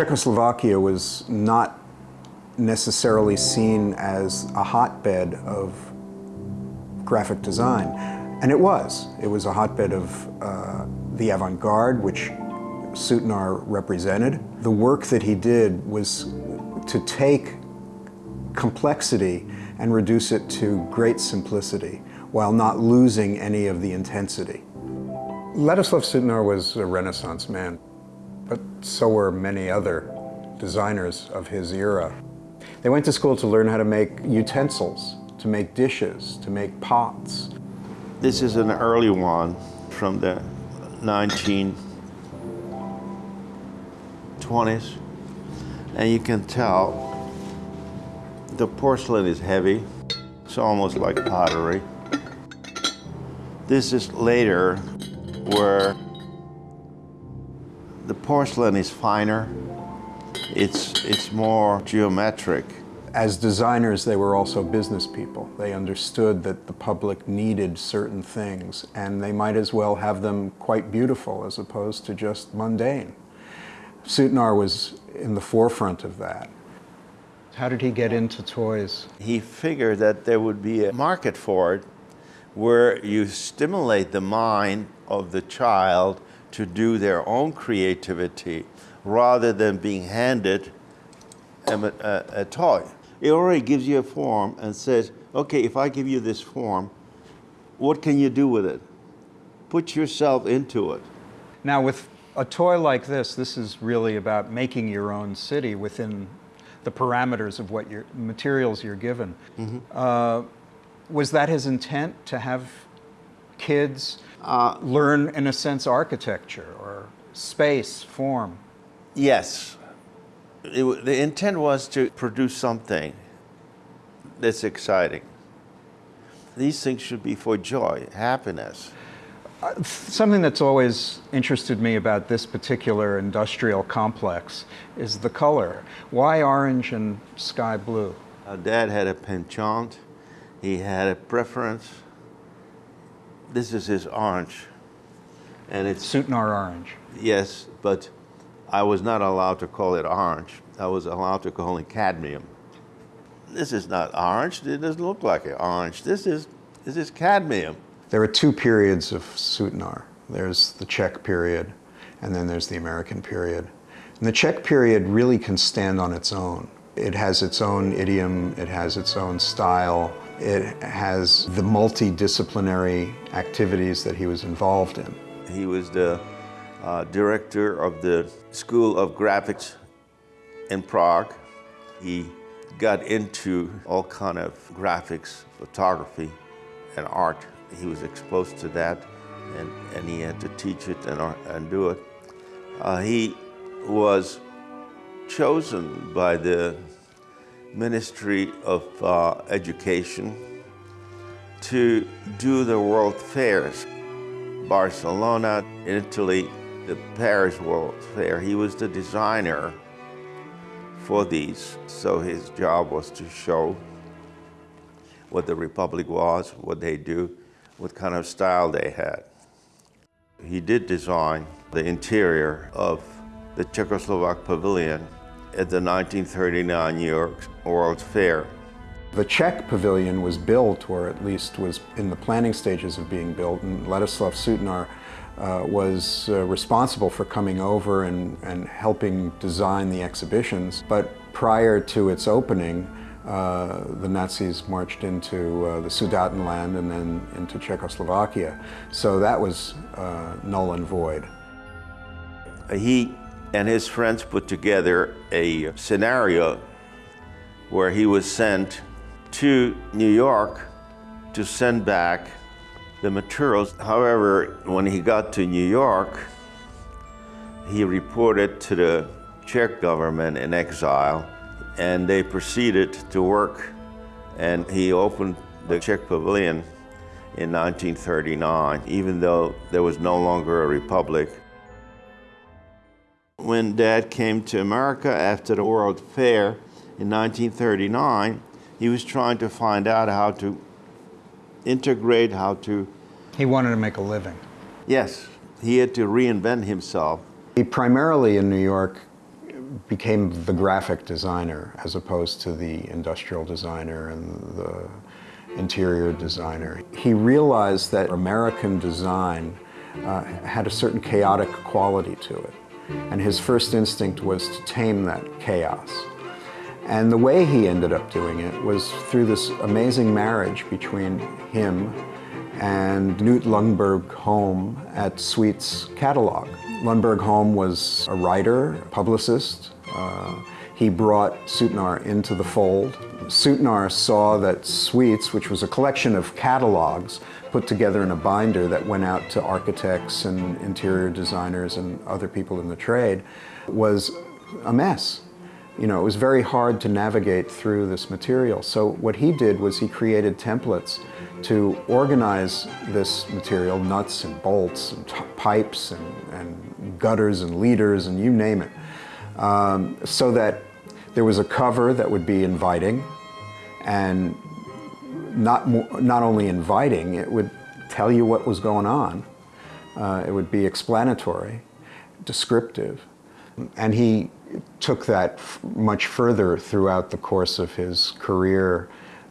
Czechoslovakia was not necessarily seen as a hotbed of graphic design. And it was. It was a hotbed of uh, the avant-garde, which Sutnar represented. The work that he did was to take complexity and reduce it to great simplicity while not losing any of the intensity. Ladislav Sutnar was a Renaissance man, but so were many other designers of his era. They went to school to learn how to make utensils, to make dishes, to make pots. This is an early one from the 1920s. And you can tell the porcelain is heavy. It's almost like pottery. This is later where the porcelain is finer. It's, it's more geometric. As designers, they were also business people. They understood that the public needed certain things, and they might as well have them quite beautiful as opposed to just mundane. Sutnar was in the forefront of that. How did he get into toys? He figured that there would be a market for it where you stimulate the mind of the child to do their own creativity rather than being handed a, a, a, toy. It already gives you a form and says, okay, if I give you this form, what can you do with it? Put yourself into it. Now with a toy like this, this is really about making your own city within the parameters of what your materials you're given. Mm -hmm. uh, was that his intent to have kids uh, learn, in a sense, architecture or space, form? Yes. It, the intent was to produce something that's exciting. These things should be for joy, happiness. Uh, something that's always interested me about this particular industrial complex is the color. Why orange and sky blue? Our dad had a penchant. He had a preference. This is his orange. And it's Sutnar orange. Yes, but I was not allowed to call it orange. I was allowed to call it cadmium. This is not orange. It doesn't look like an orange. This is, this is cadmium. There are two periods of Sutnar. There's the Czech period, and then there's the American period. And the Czech period really can stand on its own. It has its own idiom, it has its own style, it has the multidisciplinary activities that he was involved in. He was the uh, director of the School of Graphics in Prague. He got into all kind of graphics, photography, and art. He was exposed to that, and, and he had to teach it and, and do it. Uh, he was chosen by the Ministry of uh, Education to do the world fairs. Barcelona, Italy, the Paris World Fair. He was the designer for these, so his job was to show what the Republic was, what they do, what kind of style they had. He did design the interior of the Czechoslovak Pavilion at the 1939 New York World's Fair. The Czech pavilion was built, or at least was in the planning stages of being built, and Ladislav Sutnar uh, was uh, responsible for coming over and, and helping design the exhibitions. But prior to its opening, uh, the Nazis marched into uh, the Sudetenland and then into Czechoslovakia. So that was uh, null and void. He and his friends put together a scenario where he was sent to New York to send back the materials. However, when he got to New York, he reported to the Czech government in exile, and they proceeded to work. And he opened the Czech Pavilion in 1939, even though there was no longer a republic. When Dad came to America after the World Fair in 1939, he was trying to find out how to integrate, how to... He wanted to make a living. Yes, he had to reinvent himself. He primarily in New York became the graphic designer as opposed to the industrial designer and the interior designer. He realized that American design uh, had a certain chaotic quality to it. And his first instinct was to tame that chaos. And the way he ended up doing it was through this amazing marriage between him and Knud Lönberg-Holm at Sweet's catalog. Lundberg Holm was a writer, publicist. Uh, he brought Sutnar into the fold. Sutnar saw that Sweets, which was a collection of catalogs put together in a binder that went out to architects and interior designers and other people in the trade, was a mess. You know, it was very hard to navigate through this material. So what he did was he created templates to organize this material, nuts and bolts and pipes and, and, gutters and leaders and you name it, um, so that there was a cover that would be inviting and not, not only inviting, it would tell you what was going on. Uh, it would be explanatory, descriptive. And he took that much further throughout the course of his career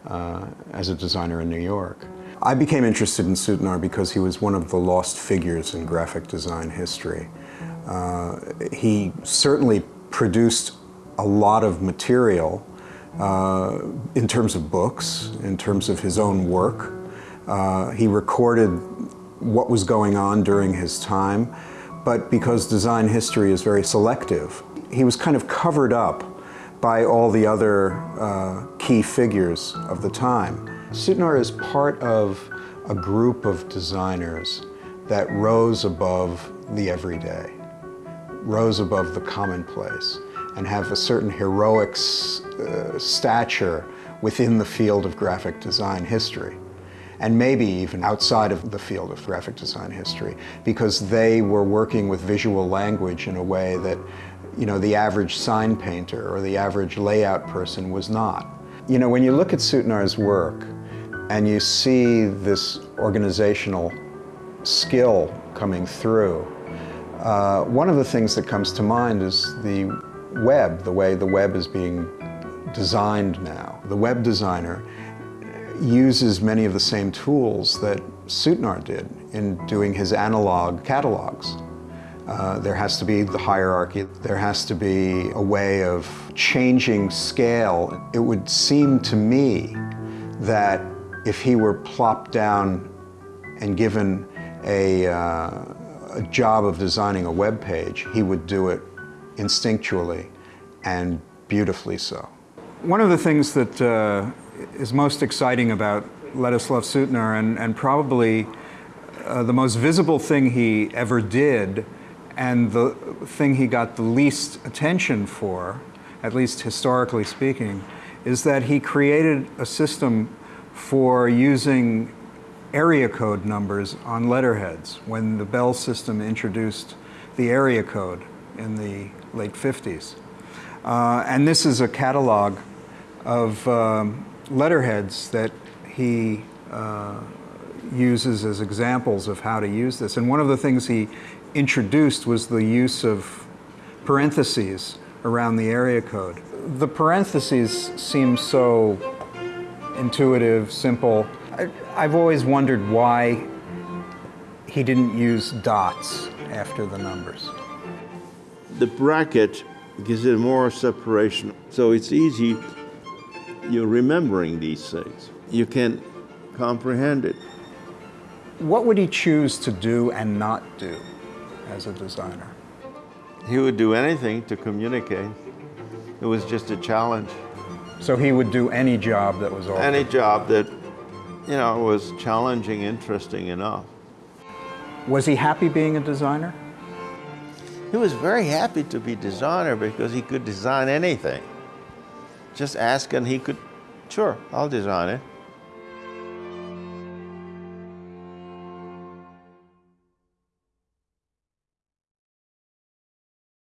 uh, as a designer in New York. I became interested in Sutnar because he was one of the lost figures in graphic design history. Uh, he certainly produced a lot of material in terms of books, in terms of his own work. Uh, he recorded what was going on during his time, but because design history is very selective, he was kind of covered up by all the other uh, key figures of the time. Sutnar is part of a group of designers that rose above the everyday, rose above the commonplace and have a certain heroic uh, stature within the field of graphic design history and maybe even outside of the field of graphic design history because they were working with visual language in a way that you know the average sign painter or the average layout person was not. You know when you look at Sutnar's work and you see this organizational skill coming through, uh, one of the things that comes to mind is the web, the way the web is being designed now. The web designer uses many of the same tools that Sutnar did in doing his analog catalogs. Uh, there has to be the hierarchy, there has to be a way of changing scale. It would seem to me that if he were plopped down and given a, uh, a job of designing a web page, he would do it instinctually and beautifully so. One of the things that uh, is most exciting about Ladislav Sutnar and, and probably uh, the most visible thing he ever did and the thing he got the least attention for, at least historically speaking, is that he created a system for using area code numbers on letterheads when the Bell system introduced the area code in the late 50s. Uh, and this is a catalog of um, letterheads that he uh, uses as examples of how to use this. And one of the things he introduced was the use of parentheses around the area code. The parentheses seem so intuitive, simple. I, I've always wondered why he didn't use dots after the numbers the bracket gives it more separation. So it's easy, you're remembering these things. You can comprehend it. What would he choose to do and not do as a designer? He would do anything to communicate. It was just a challenge. So he would do any job that was offered? Any job that, you know, was challenging, interesting enough. Was he happy being a designer? He was very happy to be designer because he could design anything. Just ask and he could, sure, I'll design it.